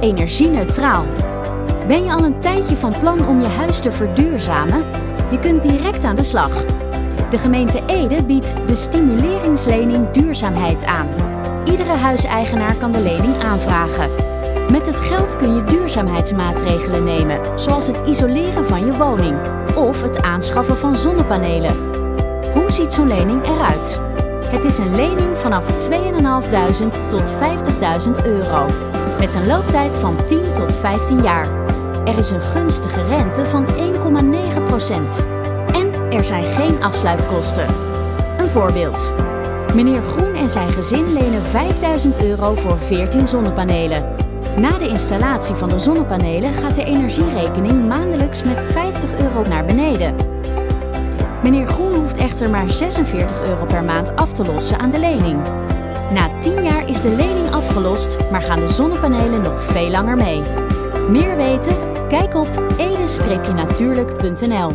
energie-neutraal. Ben je al een tijdje van plan om je huis te verduurzamen? Je kunt direct aan de slag. De gemeente Ede biedt de stimuleringslening duurzaamheid aan. Iedere huiseigenaar kan de lening aanvragen. Met het geld kun je duurzaamheidsmaatregelen nemen, zoals het isoleren van je woning of het aanschaffen van zonnepanelen. Hoe ziet zo'n lening eruit? Het is een lening vanaf 2.500 tot 50.000 euro, met een looptijd van 10 tot 15 jaar. Er is een gunstige rente van 1,9% En er zijn geen afsluitkosten. Een voorbeeld. Meneer Groen en zijn gezin lenen 5000 euro voor 14 zonnepanelen. Na de installatie van de zonnepanelen gaat de energierekening maandelijks met 50 euro naar beneden. Meneer Groen hoeft echter maar 46 euro per maand af te lossen aan de lening. Na 10 jaar is de lening afgelost, maar gaan de zonnepanelen nog veel langer mee. Meer weten? Kijk op ede-natuurlijk.nl